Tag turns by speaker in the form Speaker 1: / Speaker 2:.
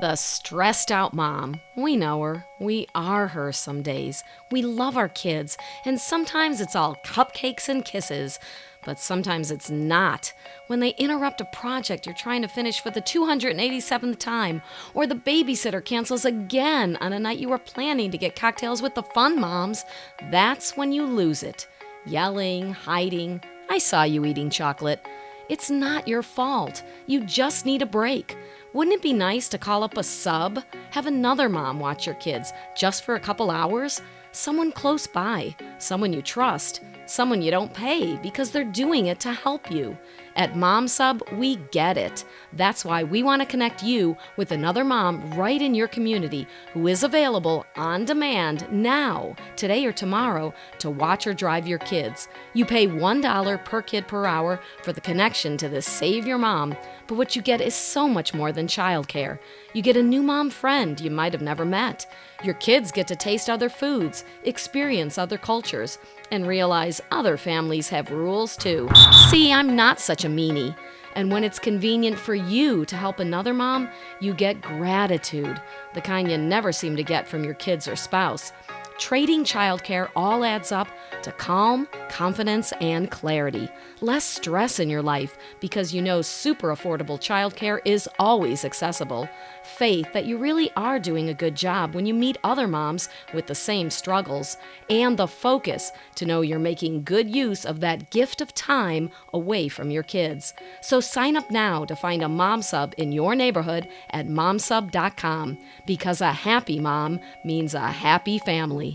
Speaker 1: The stressed out mom. We know her. We are her some days. We love our kids, and sometimes it's all cupcakes and kisses. But sometimes it's not. When they interrupt a project you're trying to finish for the 287th time, or the babysitter cancels again on a night you were planning to get cocktails with the fun moms, that's when you lose it. Yelling, hiding. I saw you eating chocolate. It's not your fault. You just need a break. Wouldn't it be nice to call up a sub? Have another mom watch your kids just for a couple hours? Someone close by, someone you trust, someone you don't pay because they're doing it to help you. At Mom Sub, we get it. That's why we want to connect you with another mom right in your community who is available on demand now, today or tomorrow, to watch or drive your kids. You pay $1 per kid per hour for the connection to this Save Your Mom, but what you get is so much more than childcare. You get a new mom friend you might have never met. Your kids get to taste other foods, experience other cultures, and other families have rules too. See, I'm not such a meanie. And when it's convenient for you to help another mom, you get gratitude, the kind you never seem to get from your kids or spouse. Trading childcare all adds up to calm, confidence, and clarity. Less stress in your life because you know super affordable childcare is always accessible. Faith that you really are doing a good job when you meet other moms with the same struggles. And the focus to know you're making good use of that gift of time away from your kids. So sign up now to find a mom sub in your neighborhood at momsub.com because a happy mom means a happy family.